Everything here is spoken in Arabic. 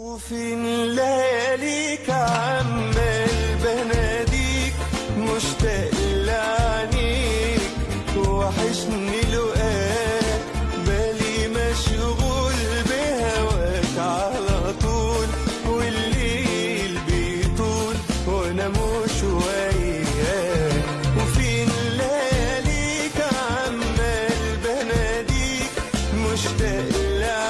وفي لياليك عمال بناديك مشتاق لعنيك وحشني لقاك بالي مشغول بهواك على طول والليل بيطول وأنا مش وياك. وفي لياليك عمال بناديك مشتاق لعنيك